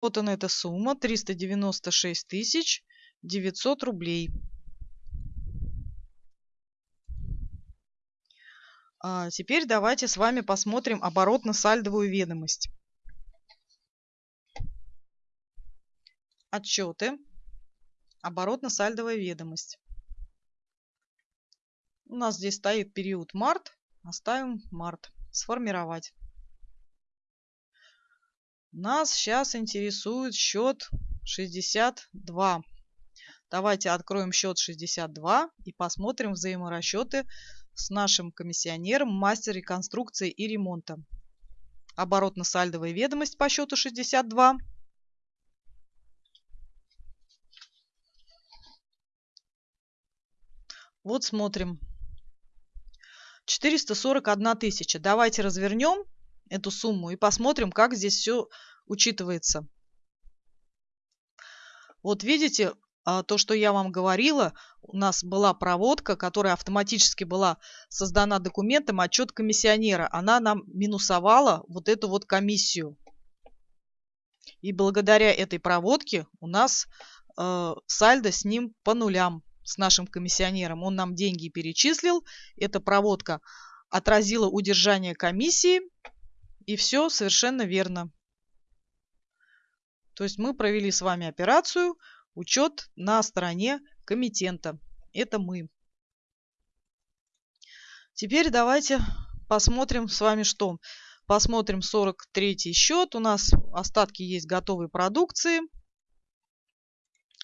Вот она эта сумма 396 тысяч 900 рублей. А теперь давайте с вами посмотрим оборотно-сальдовую ведомость. Отчеты. Оборотно-сальдовая ведомость. У нас здесь стоит период март. Оставим март. Сформировать. Нас сейчас интересует счет 62. Давайте откроем счет 62 и посмотрим взаиморасчеты с нашим комиссионером, мастер реконструкции и ремонта. Оборотно-сальдовая ведомость по счету 62. Вот смотрим. 441 тысяча. Давайте развернем эту сумму и посмотрим, как здесь все учитывается. Вот видите, а, то, что я вам говорила, у нас была проводка, которая автоматически была создана документом отчет комиссионера. Она нам минусовала вот эту вот комиссию. И благодаря этой проводке у нас э, сальдо с ним по нулям, с нашим комиссионером. Он нам деньги перечислил, эта проводка отразила удержание комиссии, и все совершенно верно. То есть мы провели с вами операцию учет на стороне комитента. Это мы. Теперь давайте посмотрим с вами что. Посмотрим 43 счет. У нас остатки есть готовой продукции.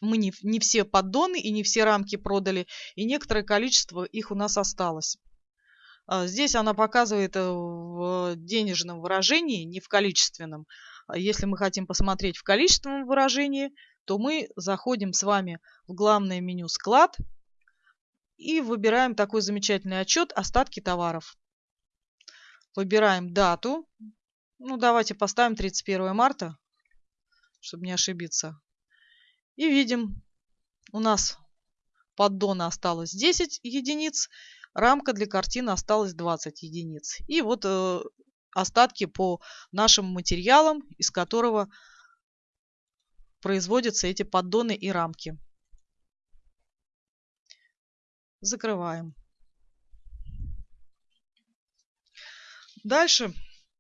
Мы не, не все поддоны и не все рамки продали. И некоторое количество их у нас осталось. А, здесь она показывает э, в денежном выражении, не в количественном. А если мы хотим посмотреть в количественном выражении, то мы заходим с вами в главное меню «Склад» и выбираем такой замечательный отчет «Остатки товаров». Выбираем дату. Ну, давайте поставим 31 марта, чтобы не ошибиться. И видим, у нас поддона осталось 10 единиц, рамка для картины осталось 20 единиц. И вот э, остатки по нашим материалам, из которого производятся эти поддоны и рамки. Закрываем. Дальше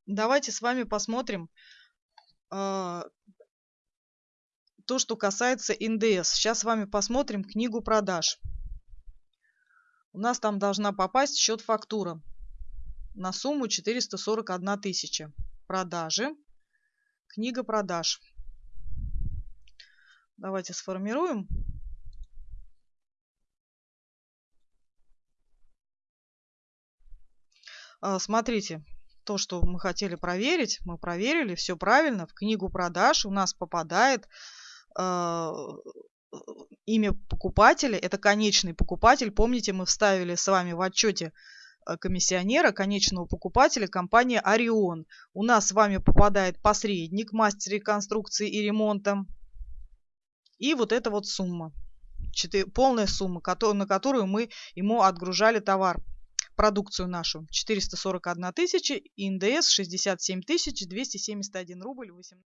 давайте с вами посмотрим э, то, что касается НДС. Сейчас с вами посмотрим книгу продаж. У нас там должна попасть счет фактура на сумму 441 тысяча. Продажи. Книга продаж. Давайте сформируем. А, смотрите, то, что мы хотели проверить, мы проверили, все правильно. В книгу продаж у нас попадает э, имя покупателя, это конечный покупатель. Помните, мы вставили с вами в отчете э, комиссионера, конечного покупателя, компания Орион. У нас с вами попадает посредник, мастер реконструкции и ремонта. И вот эта вот сумма, полная сумма, на которую мы ему отгружали товар, продукцию нашу. 441 тысяча, НДС 67 тысяч 271 рубль 18.